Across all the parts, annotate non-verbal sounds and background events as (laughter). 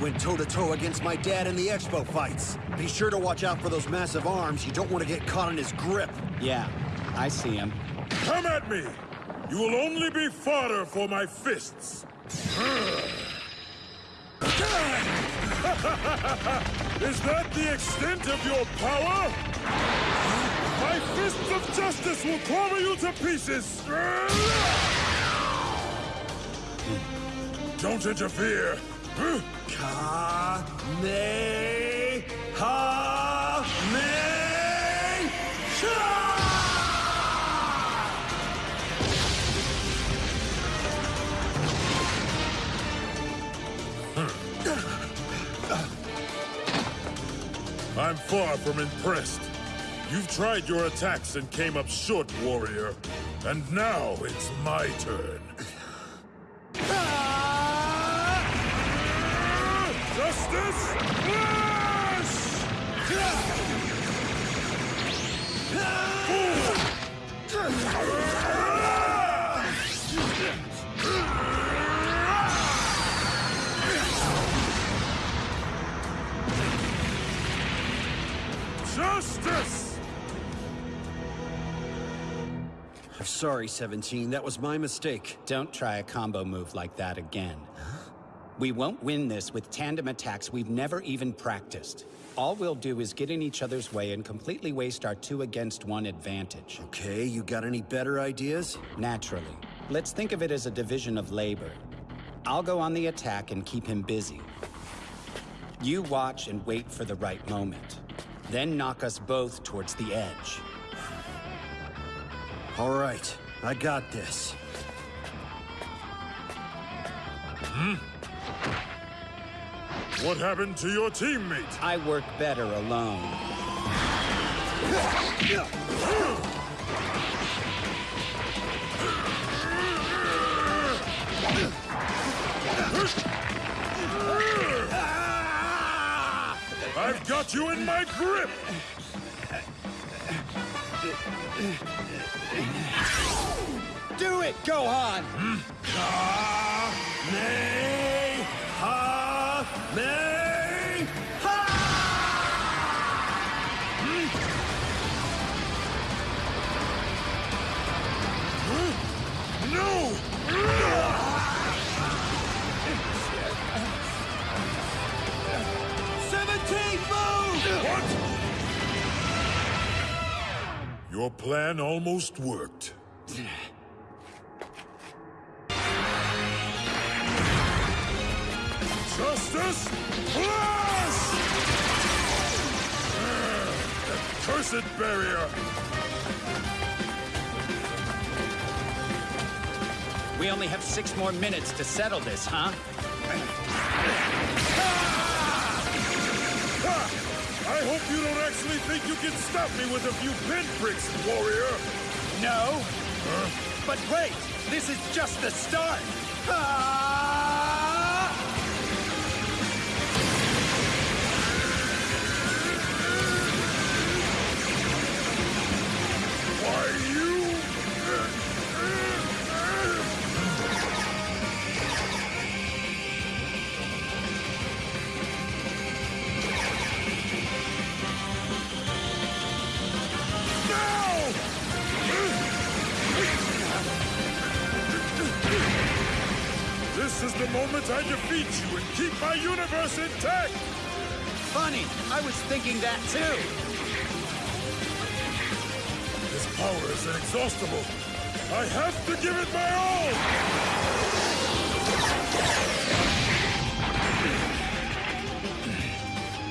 went toe-to-toe -to -toe against my dad in the expo fights. Be sure to watch out for those massive arms. You don't want to get caught in his grip. Yeah, I see him. Come at me! You will only be fodder for my fists. (laughs) Is that the extent of your power? My fists of justice will clobber you to pieces! Don't interfere! I'm far from impressed. You've tried your attacks and came up short, warrior. And now it's my turn. Justice! I'm sorry, 17. That was my mistake. Don't try a combo move like that again. We won't win this with tandem attacks we've never even practiced. All we'll do is get in each other's way and completely waste our two against one advantage. Okay, you got any better ideas? Naturally. Let's think of it as a division of labor. I'll go on the attack and keep him busy. You watch and wait for the right moment. Then knock us both towards the edge. All right, I got this. Hmm? What happened to your teammate? I work better alone. I've got you in my grip! Do it, Gohan! Ka me plan almost worked. Justice Flash! Cursed barrier! We only have six more minutes to settle this, huh? Hope you don't actually think you can stop me with a few pinpricks, warrior! No. But wait, this is just the start. Ah! The moment I defeat you and keep my universe intact! Funny, I was thinking that too. This power is inexhaustible. I have to give it my all!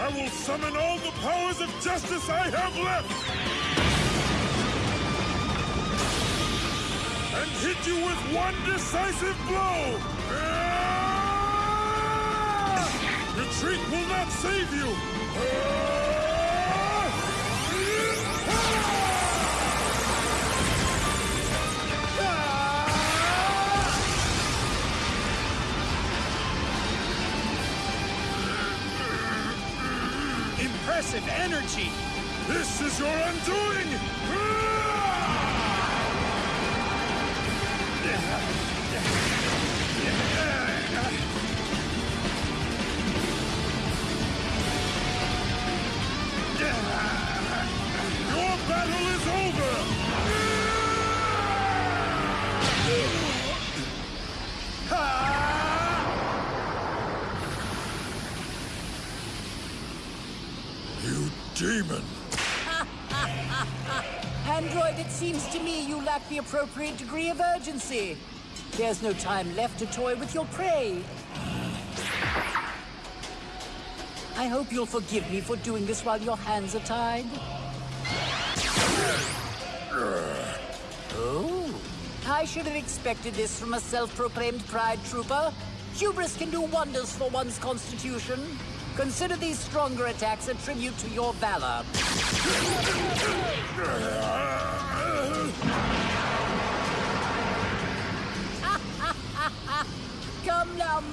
I will summon all the powers of justice I have left! And hit you with one decisive blow! Ah! Retreat will not save you! Impressive energy. This is your undoing! Seems to me you lack the appropriate degree of urgency. There's no time left to toy with your prey. I hope you'll forgive me for doing this while your hands are tied. Oh, I should have expected this from a self-proclaimed pride trooper. Hubris can do wonders for one's constitution. Consider these stronger attacks a tribute to your valor.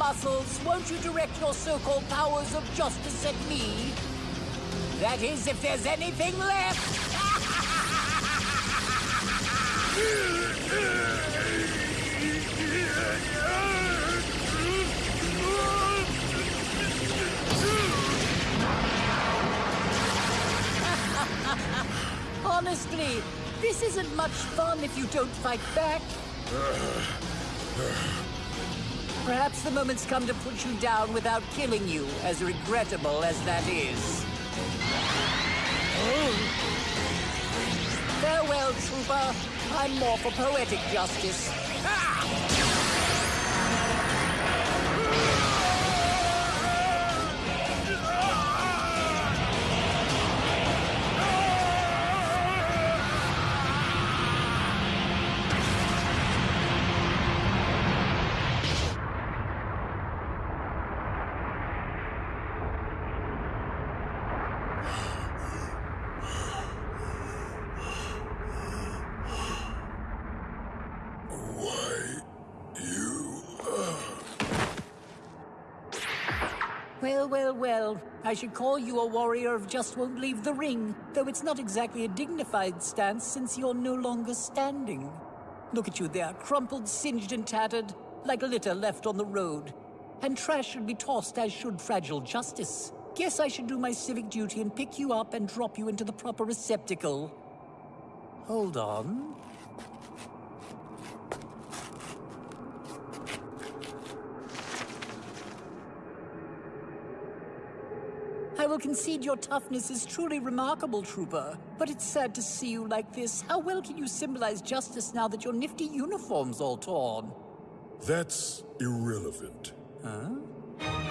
Come. Won't you direct your so-called powers of justice at me? That is, if there's anything left. (laughs) Honestly, this isn't much fun if you don't fight back. (sighs) (sighs) Perhaps the moment's come to put you down without killing you, as regrettable as that is. Oh. Farewell, Trooper. I'm more for poetic justice. Why, Well, well. I should call you a warrior of just won't leave the ring, though it's not exactly a dignified stance since you're no longer standing. Look at you there, crumpled, singed, and tattered, like a litter left on the road. And trash should be tossed as should fragile justice. Guess I should do my civic duty and pick you up and drop you into the proper receptacle. Hold on. Will concede your toughness is truly remarkable, Trooper. But it's sad to see you like this. How well can you symbolize justice now that your nifty uniform's all torn? That's irrelevant. Huh?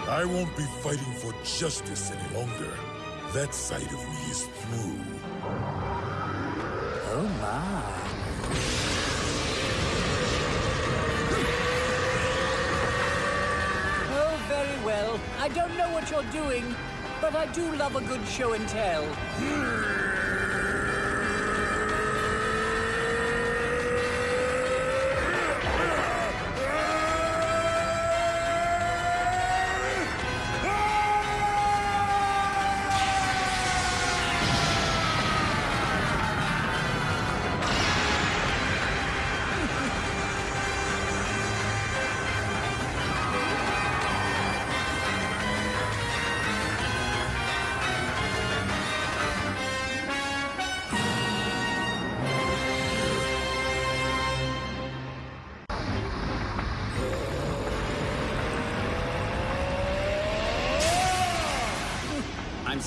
I won't be fighting for justice any longer. That side of me is through. Oh my. Oh, very well. I don't know what you're doing, but I do love a good show and tell. Hmm.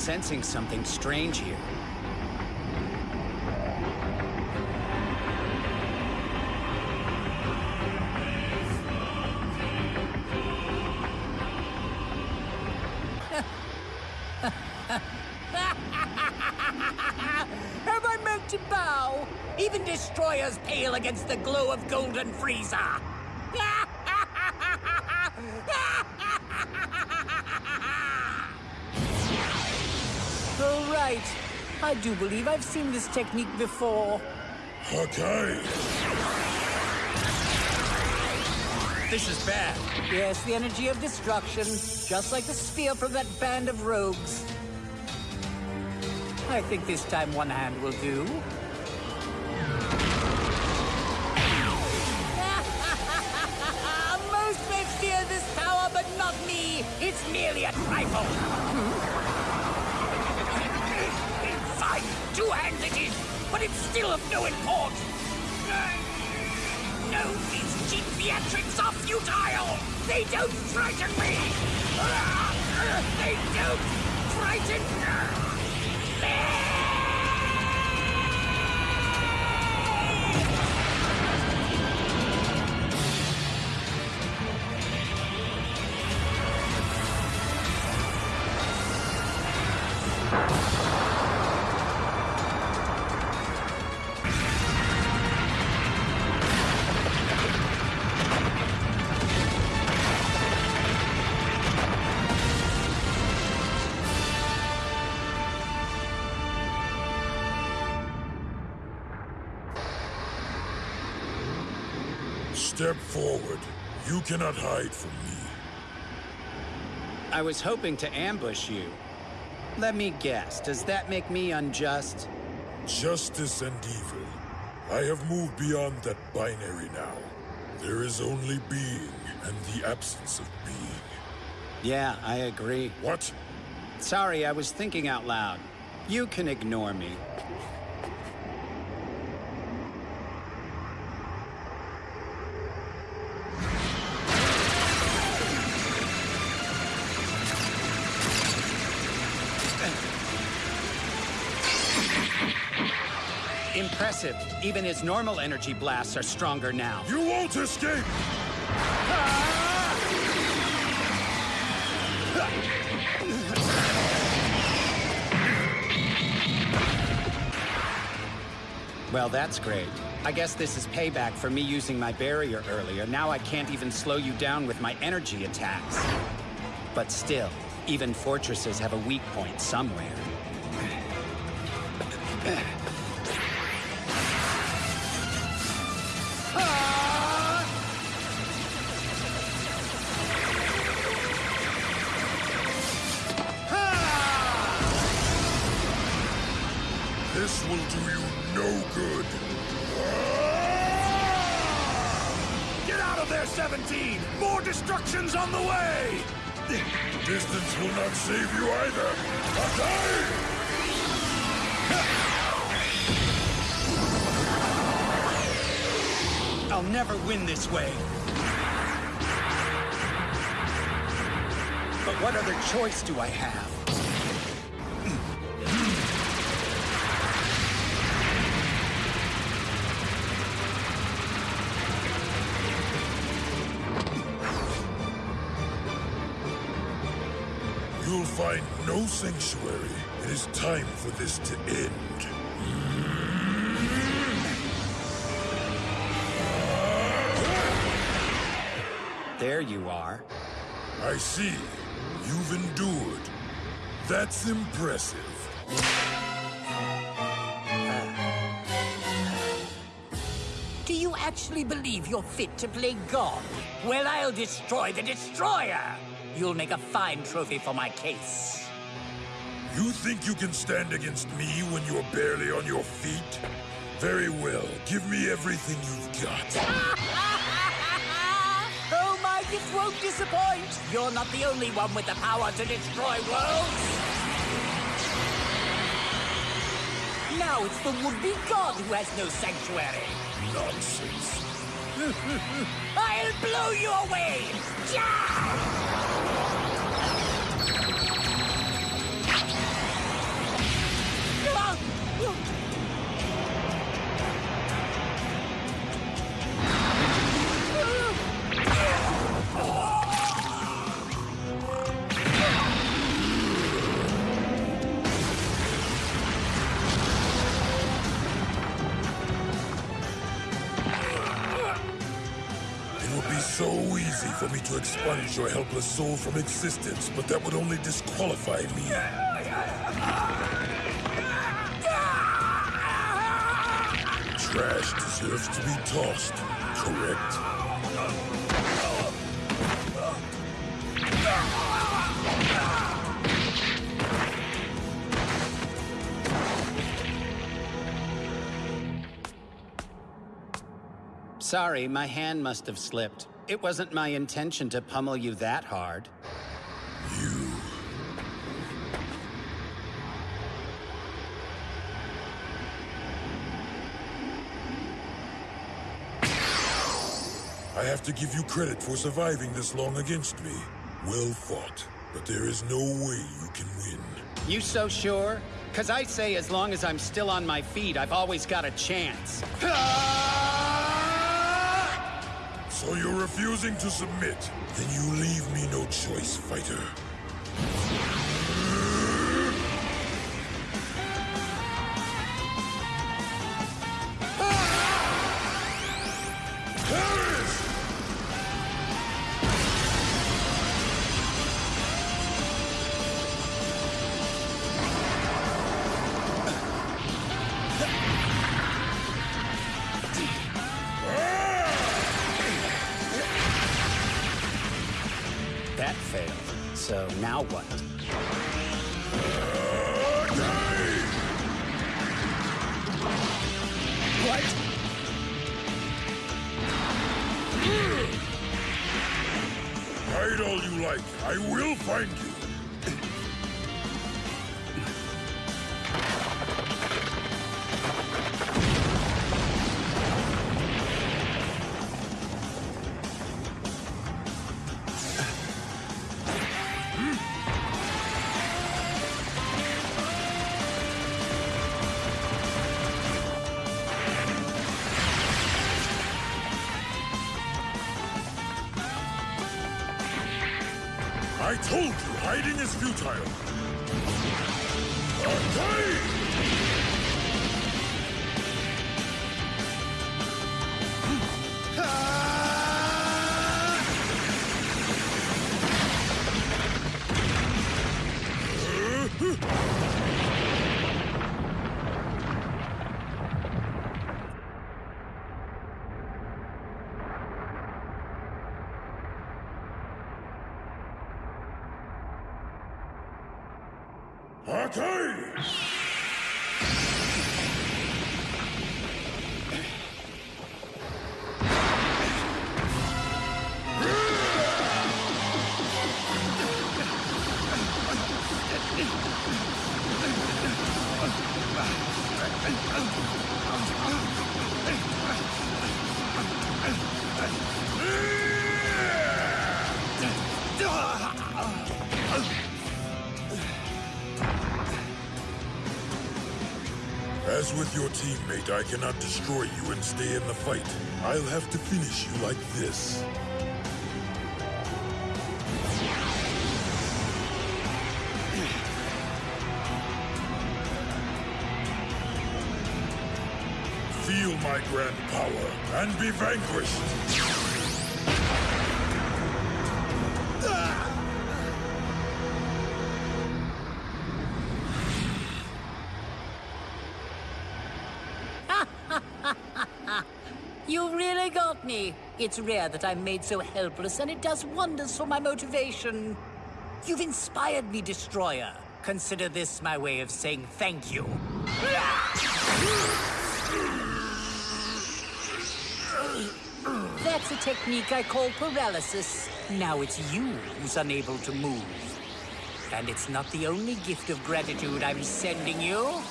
Sensing something strange here. (laughs) Have I meant to bow? Even destroyers pale against the glow of Golden Frieza. Right. I do believe I've seen this technique before. Okay. This is bad. Yes, the energy of destruction, just like the sphere from that band of rogues. I think this time one hand will do. (laughs) Most may fear this power, but not me. It's merely a trifle. But it's still of no import. No, these cheap theatrics are futile. They don't frighten me. They don't frighten Step You cannot hide from me. I was hoping to ambush you. Let me guess, does that make me unjust? Justice and evil. I have moved beyond that binary now. There is only being and the absence of being. Yeah, I agree. What? Sorry, I was thinking out loud. You can ignore me. Impressive. Even his normal energy blasts are stronger now. You won't escape! Well, that's great. I guess this is payback for me using my barrier earlier. Now I can't even slow you down with my energy attacks. But still, even fortresses have a weak point somewhere. 17! More destruction's on the way! Distance will not save you either. (laughs) I'll never win this way. But what other choice do I have? No sanctuary. It is time for this to end. There you are. I see. You've endured. That's impressive. Do you actually believe you're fit to play God? Well, I'll destroy the Destroyer! You'll make a fine trophy for my case. You think you can stand against me when you're barely on your feet? Very well. Give me everything you've got. (laughs) oh, my gift won't disappoint! You're not the only one with the power to destroy worlds! Now it's the would-be god who has no sanctuary! Nonsense. (laughs) I'll blow you away! Ja! For me to expunge your helpless soul from existence, but that would only disqualify me. Trash deserves to be tossed, correct? Sorry, my hand must have slipped. It wasn't my intention to pummel you that hard. You. I have to give you credit for surviving this long against me. Well fought, but there is no way you can win. You so sure? Cause I say as long as I'm still on my feet, I've always got a chance. (laughs) So you're refusing to submit? Then you leave me no choice, fighter. All you like. I will find you. Attack! As teammate, I cannot destroy you and stay in the fight. I'll have to finish you like this. Feel my grand power and be vanquished. It's rare that I'm made so helpless, and it does wonders for my motivation. You've inspired me, Destroyer. Consider this my way of saying thank you. That's a technique I call paralysis. Now it's you who's unable to move. And it's not the only gift of gratitude I'm sending you.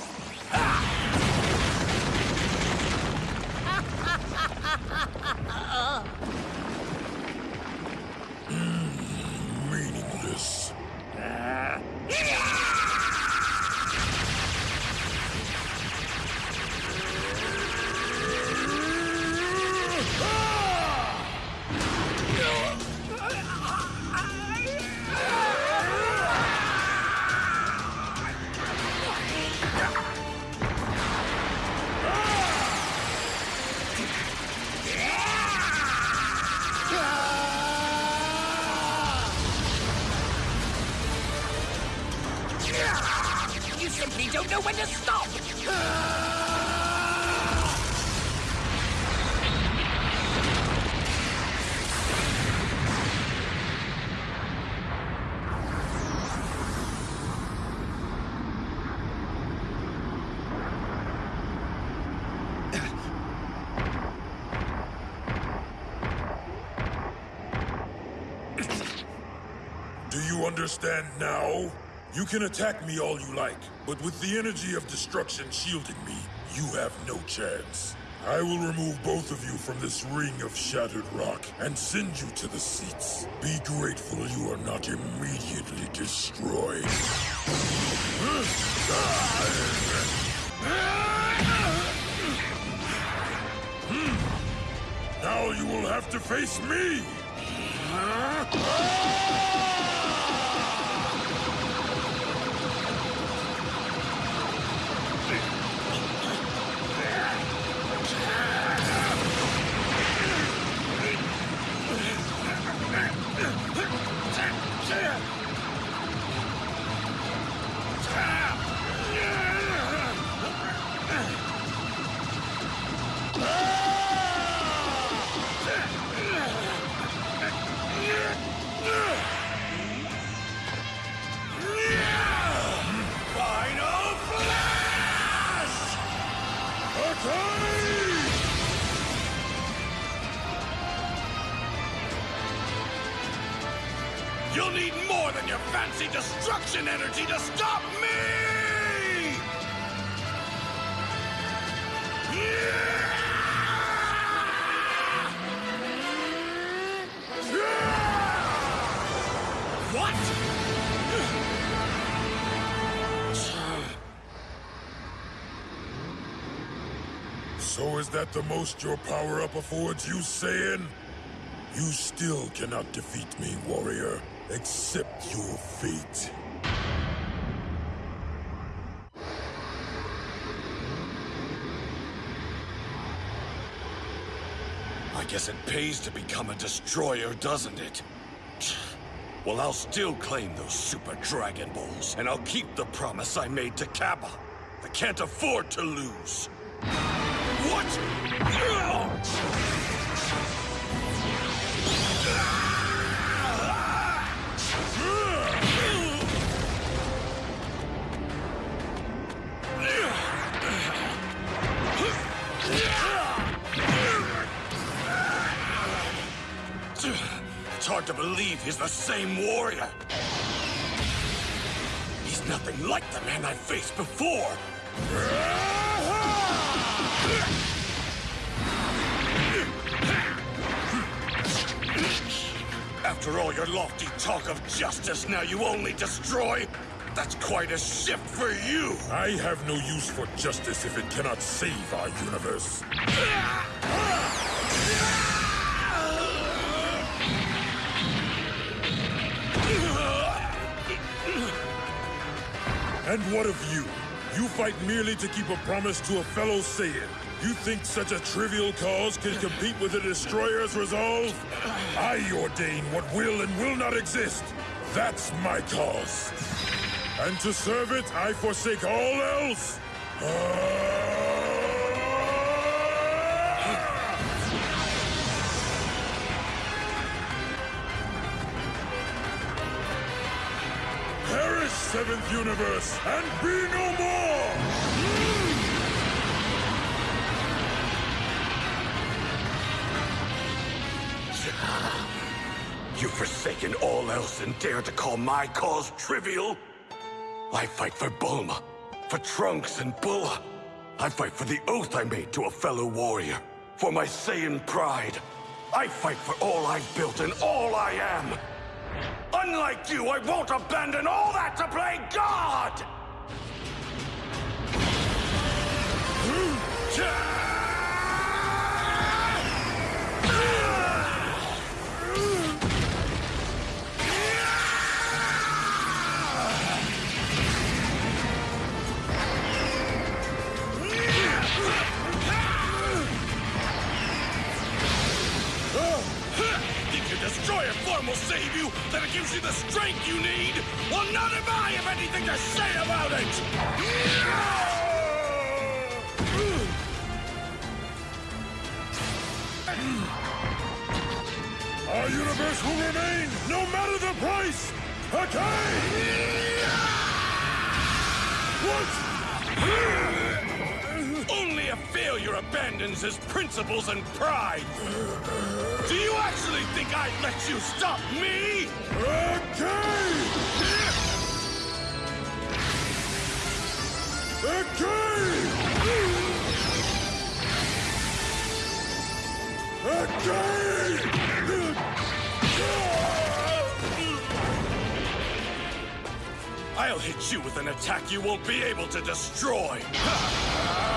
Understand now? You can attack me all you like, but with the energy of destruction shielding me, you have no chance. I will remove both of you from this ring of shattered rock and send you to the seats. Be grateful you are not immediately destroyed. Now you will have to face me! Energy to stop me! What? So is that the most your power-up affords you, Saiyan? You still cannot defeat me, warrior. Accept your fate. Guess it pays to become a destroyer, doesn't it? (sighs) Well, I'll still claim those Super Dragon Balls, and I'll keep the promise I made to Cabba. I can't afford to lose. What? Believe he's the same warrior. He's nothing like the man I faced before. After all your lofty talk of justice, now you only destroy? That's quite a shift for you. I have no use for justice if it cannot save our universe. And what of you? You fight merely to keep a promise to a fellow Saiyan. You think such a trivial cause can compete with the Destroyer's resolve? I ordain what will and will not exist. That's my cause. And to serve it, I forsake all else. Perish, Seventh Universe, and be no more! (sighs) You've forsaken all else and dare to call my cause trivial? I fight for Bulma, for Trunks and Bulla. I fight for the oath I made to a fellow warrior, for my Saiyan pride. I fight for all I've built and all I am. Unlike you, I won't abandon all that to play God! Hmm, will save you? That it gives you the strength you need? Well, none of I have anything to say about it! Our universe will remain, no matter the price! Okay! Abandons his principles and pride. Do you actually think I'd let you stop me? Okay! Okay! I'll hit you with an attack you won't be able to destroy! (laughs)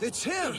It's him!